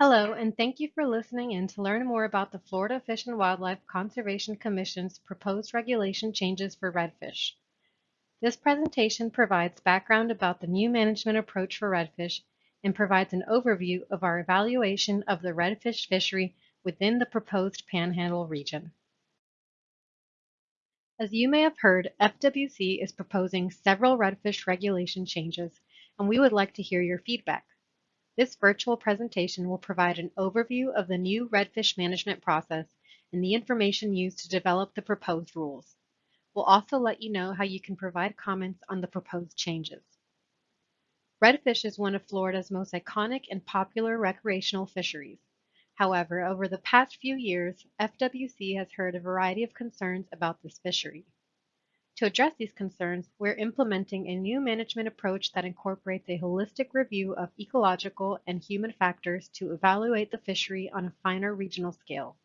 Hello, and thank you for listening in to learn more about the Florida Fish and Wildlife Conservation Commission's proposed regulation changes for redfish. This presentation provides background about the new management approach for redfish and provides an overview of our evaluation of the redfish fishery within the proposed Panhandle region. As you may have heard, FWC is proposing several redfish regulation changes, and we would like to hear your feedback. This virtual presentation will provide an overview of the new redfish management process and the information used to develop the proposed rules. We'll also let you know how you can provide comments on the proposed changes. Redfish is one of Florida's most iconic and popular recreational fisheries. However, over the past few years, FWC has heard a variety of concerns about this fishery. To address these concerns, we're implementing a new management approach that incorporates a holistic review of ecological and human factors to evaluate the fishery on a finer regional scale.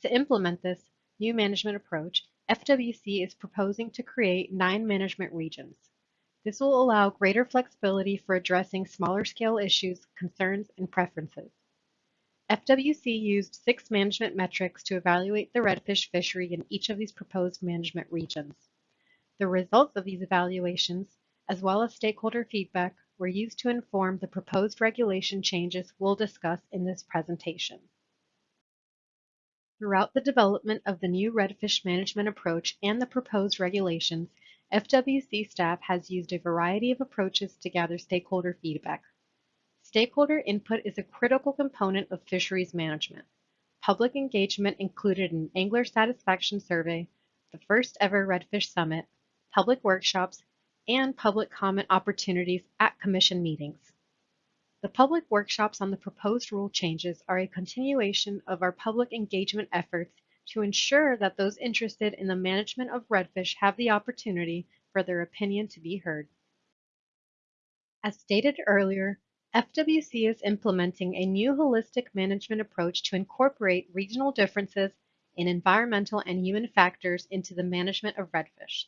To implement this new management approach, FWC is proposing to create nine management regions. This will allow greater flexibility for addressing smaller scale issues, concerns, and preferences. FWC used six management metrics to evaluate the redfish fishery in each of these proposed management regions. The results of these evaluations, as well as stakeholder feedback, were used to inform the proposed regulation changes we'll discuss in this presentation. Throughout the development of the new redfish management approach and the proposed regulations, FWC staff has used a variety of approaches to gather stakeholder feedback. Stakeholder input is a critical component of fisheries management. Public engagement included an angler satisfaction survey, the first ever Redfish Summit, public workshops, and public comment opportunities at Commission meetings. The public workshops on the proposed rule changes are a continuation of our public engagement efforts to ensure that those interested in the management of redfish have the opportunity for their opinion to be heard. As stated earlier, FWC is implementing a new holistic management approach to incorporate regional differences in environmental and human factors into the management of redfish.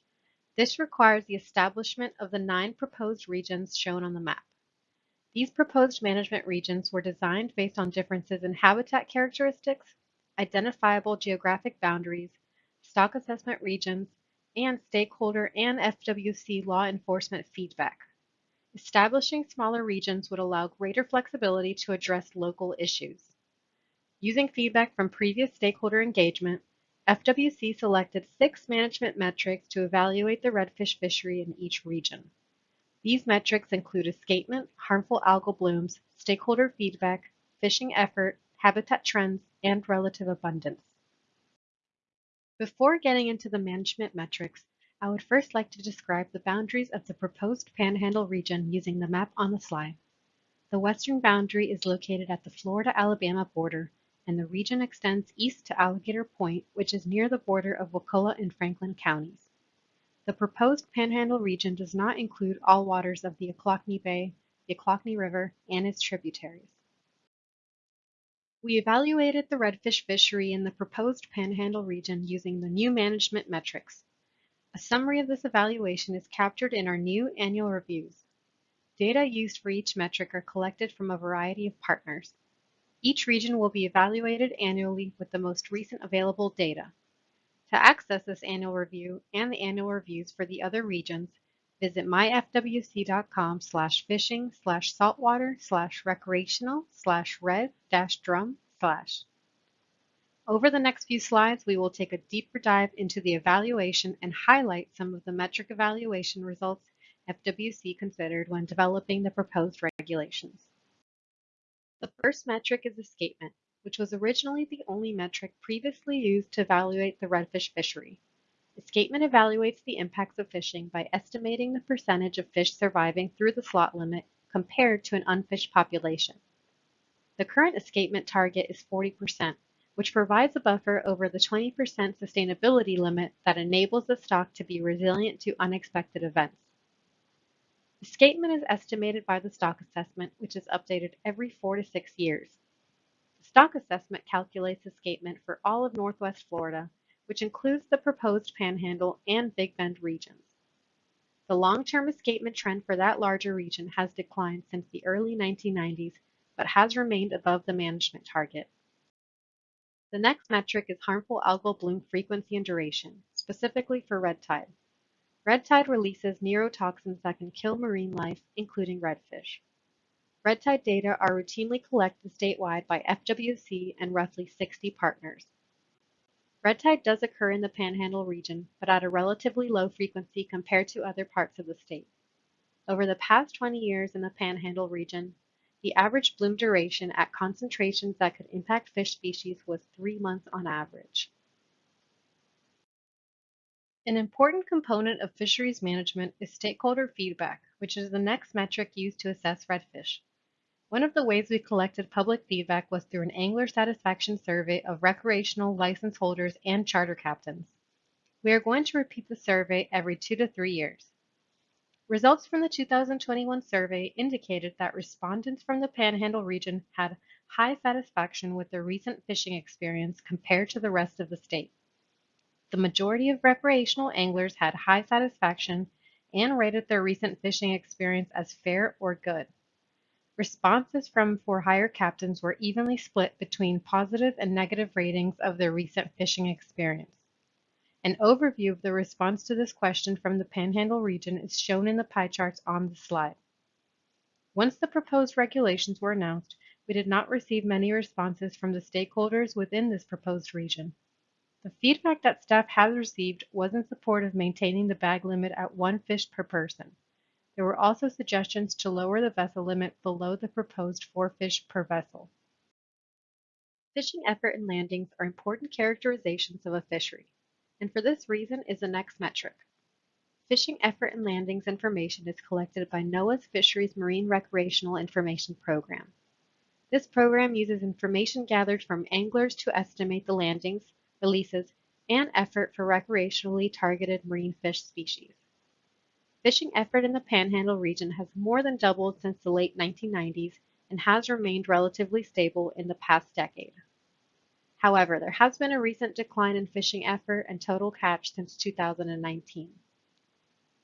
This requires the establishment of the nine proposed regions shown on the map. These proposed management regions were designed based on differences in habitat characteristics, identifiable geographic boundaries, stock assessment regions, and stakeholder and FWC law enforcement feedback. Establishing smaller regions would allow greater flexibility to address local issues. Using feedback from previous stakeholder engagement, FWC selected six management metrics to evaluate the redfish fishery in each region. These metrics include escapement, harmful algal blooms, stakeholder feedback, fishing effort, habitat trends, and relative abundance. Before getting into the management metrics, I would first like to describe the boundaries of the proposed Panhandle region using the map on the slide. The western boundary is located at the Florida-Alabama border and the region extends east to Alligator Point, which is near the border of Wakulla and Franklin counties. The proposed Panhandle region does not include all waters of the Ochlockonee Bay, the Ochlockonee River, and its tributaries. We evaluated the redfish fishery in the proposed Panhandle region using the new management metrics. A summary of this evaluation is captured in our new annual reviews. Data used for each metric are collected from a variety of partners. Each region will be evaluated annually with the most recent available data. To access this annual review and the annual reviews for the other regions, visit myfwc.com slash fishing slash saltwater slash recreational slash red dash drum slash. Over the next few slides, we will take a deeper dive into the evaluation and highlight some of the metric evaluation results FWC considered when developing the proposed regulations. The first metric is escapement, which was originally the only metric previously used to evaluate the redfish fishery. Escapement evaluates the impacts of fishing by estimating the percentage of fish surviving through the slot limit compared to an unfished population. The current escapement target is 40%, which provides a buffer over the 20% sustainability limit that enables the stock to be resilient to unexpected events. Escapement is estimated by the stock assessment, which is updated every four to six years. The stock assessment calculates escapement for all of Northwest Florida, which includes the proposed Panhandle and Big Bend regions. The long-term escapement trend for that larger region has declined since the early 1990s but has remained above the management target. The next metric is harmful algal bloom frequency and duration, specifically for red tide. Red tide releases neurotoxins that can kill marine life, including redfish. Red tide data are routinely collected statewide by FWC and roughly 60 partners. Red tide does occur in the Panhandle region, but at a relatively low frequency compared to other parts of the state. Over the past 20 years in the Panhandle region, the average bloom duration at concentrations that could impact fish species was three months on average. An important component of fisheries management is stakeholder feedback, which is the next metric used to assess redfish. One of the ways we collected public feedback was through an angler satisfaction survey of recreational license holders and charter captains. We are going to repeat the survey every two to three years. Results from the 2021 survey indicated that respondents from the Panhandle region had high satisfaction with their recent fishing experience compared to the rest of the state. The majority of recreational anglers had high satisfaction and rated their recent fishing experience as fair or good. Responses from for hire captains were evenly split between positive and negative ratings of their recent fishing experience. An overview of the response to this question from the Panhandle region is shown in the pie charts on the slide. Once the proposed regulations were announced, we did not receive many responses from the stakeholders within this proposed region. The feedback that staff has received was in support of maintaining the bag limit at one fish per person. There were also suggestions to lower the vessel limit below the proposed four fish per vessel. Fishing effort and landings are important characterizations of a fishery, and for this reason is the next metric. Fishing effort and landings information is collected by NOAA's Fisheries Marine Recreational Information Program. This program uses information gathered from anglers to estimate the landings, releases, and effort for recreationally targeted marine fish species. Fishing effort in the Panhandle region has more than doubled since the late 1990s and has remained relatively stable in the past decade. However, there has been a recent decline in fishing effort and total catch since 2019.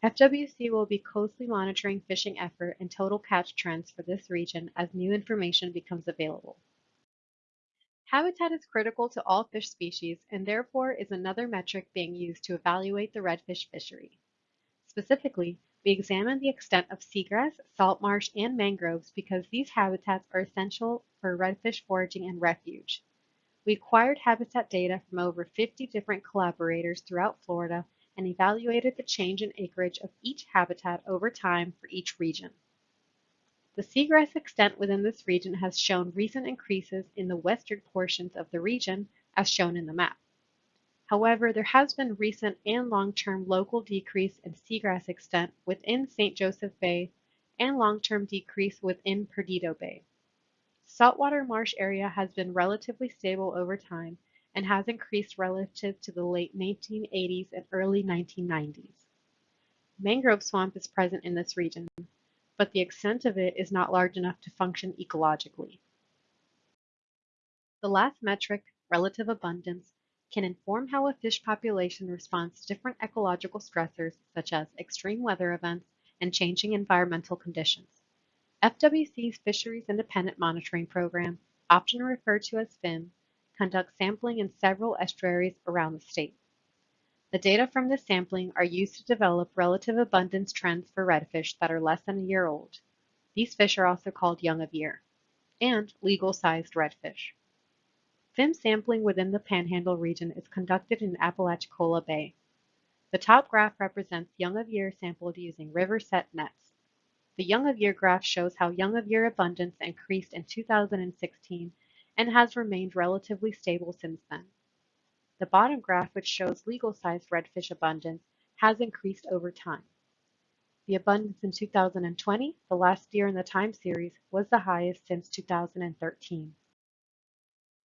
FWC will be closely monitoring fishing effort and total catch trends for this region as new information becomes available. Habitat is critical to all fish species and therefore is another metric being used to evaluate the redfish fishery. Specifically, we examined the extent of seagrass, salt marsh, and mangroves because these habitats are essential for redfish foraging and refuge. We acquired habitat data from over 50 different collaborators throughout Florida and evaluated the change in acreage of each habitat over time for each region. The seagrass extent within this region has shown recent increases in the western portions of the region, as shown in the map. However, there has been recent and long-term local decrease in seagrass extent within St. Joseph Bay and long-term decrease within Perdido Bay. Saltwater marsh area has been relatively stable over time and has increased relative to the late 1980s and early 1990s. Mangrove swamp is present in this region, but the extent of it is not large enough to function ecologically. The last metric, relative abundance, can inform how a fish population responds to different ecological stressors such as extreme weather events and changing environmental conditions. FWC's Fisheries Independent Monitoring Program, often referred to as FIM, conducts sampling in several estuaries around the state. The data from this sampling are used to develop relative abundance trends for redfish that are less than a year old. These fish are also called young of year, and legal-sized redfish. FIM sampling within the Panhandle region is conducted in Apalachicola Bay. The top graph represents young of year sampled using river set nets. The young of year graph shows how young of year abundance increased in 2016 and has remained relatively stable since then. The bottom graph, which shows legal-sized redfish abundance, has increased over time. The abundance in 2020, the last year in the time series, was the highest since 2013.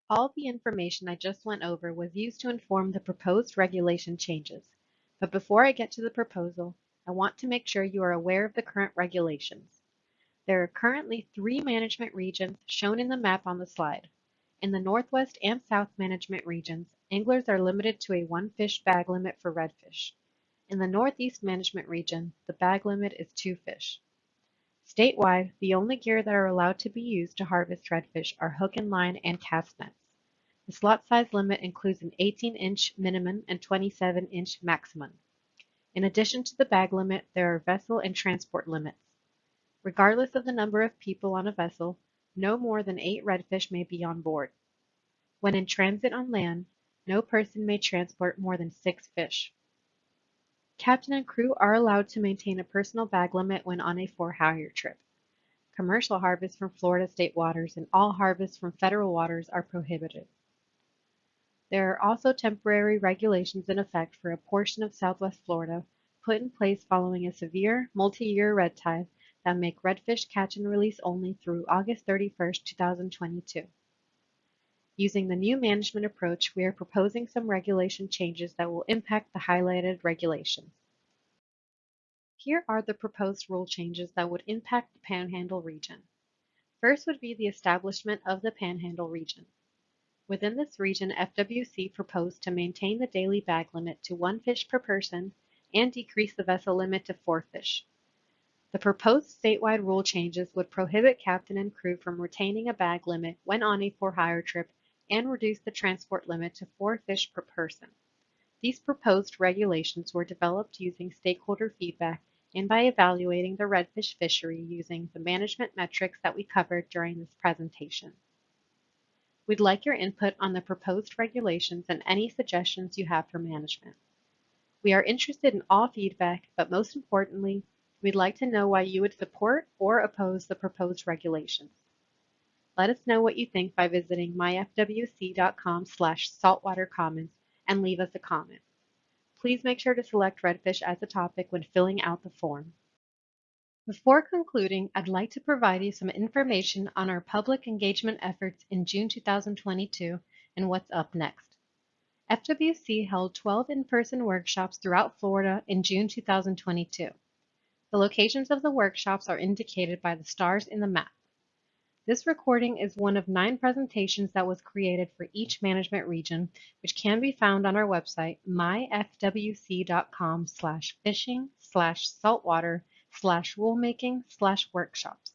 All the information I just went over was used to inform the proposed regulation changes. But before I get to the proposal, I want to make sure you are aware of the current regulations. There are currently three management regions shown in the map on the slide. In the Northwest and South management regions, anglers are limited to a one fish bag limit for redfish. In the Northeast management region, the bag limit is two fish. Statewide, the only gear that are allowed to be used to harvest redfish are hook and line and cast nets. The slot size limit includes an 18-inch minimum and 27-inch maximum. In addition to the bag limit, there are vessel and transport limits. Regardless of the number of people on a vessel, no more than eight redfish may be on board. When in transit on land, no person may transport more than six fish. Captain and crew are allowed to maintain a personal bag limit when on a for-hire trip. Commercial harvests from Florida state waters and all harvests from federal waters are prohibited. There are also temporary regulations in effect for a portion of southwest Florida put in place following a severe multi-year red tide that make redfish catch and release only through August 31, 2022. Using the new management approach, we are proposing some regulation changes that will impact the highlighted regulations. Here are the proposed rule changes that would impact the Panhandle region. First would be the establishment of the Panhandle region. Within this region, FWC proposed to maintain the daily bag limit to one fish per person and decrease the vessel limit to four fish. The proposed statewide rule changes would prohibit captain and crew from retaining a bag limit when on a for-hire trip and reduce the transport limit to four fish per person. These proposed regulations were developed using stakeholder feedback and by evaluating the redfish fishery using the management metrics that we covered during this presentation. We'd like your input on the proposed regulations and any suggestions you have for management. We are interested in all feedback, but most importantly, we'd like to know why you would support or oppose the proposed regulations. Let us know what you think by visiting myfwc.com slash saltwatercomments and leave us a comment. Please make sure to select redfish as a topic when filling out the form. Before concluding, I'd like to provide you some information on our public engagement efforts in June 2022 and what's up next. FWC held 12 in-person workshops throughout Florida in June 2022. The locations of the workshops are indicated by the stars in the map. This recording is one of nine presentations that was created for each management region, which can be found on our website, myfwc.com slash fishing slash saltwater slash rulemaking slash workshops.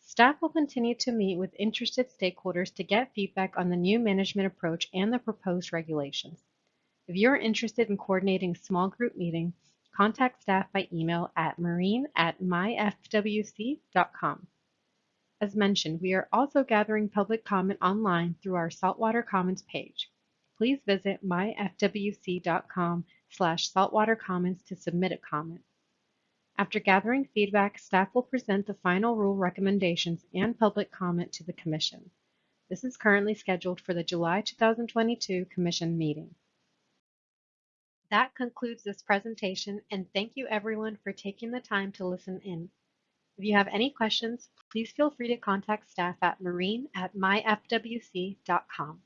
Staff will continue to meet with interested stakeholders to get feedback on the new management approach and the proposed regulations. If you are interested in coordinating a small group meeting, contact staff by email at marine at myfwc.com. As mentioned, we are also gathering public comment online through our Saltwater Comments page. Please visit myfwc.com slash saltwatercomments to submit a comment. After gathering feedback, staff will present the final rule recommendations and public comment to the Commission. This is currently scheduled for the July 2022 Commission meeting. That concludes this presentation and thank you everyone for taking the time to listen in. If you have any questions, please feel free to contact staff at marine at myfwc.com.